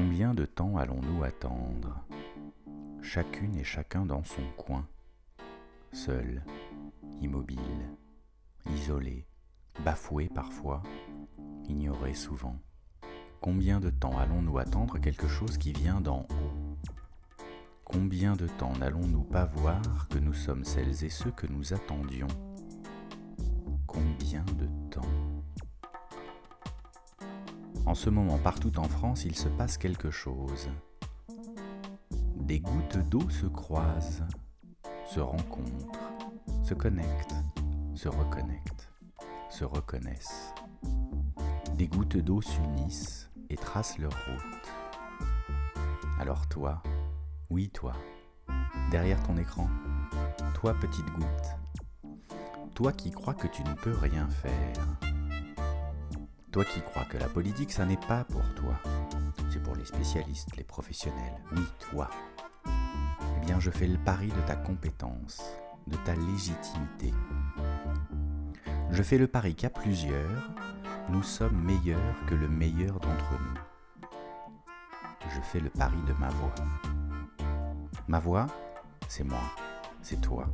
Combien de temps allons-nous attendre? Chacune et chacun dans son coin, seul, immobile, isolé, bafoué parfois, ignoré souvent. Combien de temps allons-nous attendre quelque chose qui vient d'en haut? Combien de temps n'allons-nous pas voir que nous sommes celles et ceux que nous attendions? En ce moment, partout en France, il se passe quelque chose. Des gouttes d'eau se croisent, se rencontrent, se connectent, se reconnectent, se reconnaissent. Des gouttes d'eau s'unissent et tracent leur route. Alors toi, oui toi, derrière ton écran, toi petite goutte, toi qui crois que tu ne peux rien faire, toi qui crois que la politique, ça n'est pas pour toi, c'est pour les spécialistes, les professionnels, oui toi, eh bien je fais le pari de ta compétence, de ta légitimité. Je fais le pari qu'à plusieurs, nous sommes meilleurs que le meilleur d'entre nous. Je fais le pari de ma voix. Ma voix, c'est moi, c'est toi,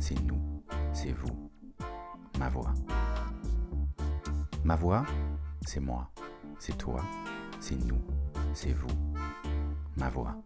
c'est nous, c'est vous. Ma voix. Ma voix, c'est moi, c'est toi, c'est nous, c'est vous. Ma voix.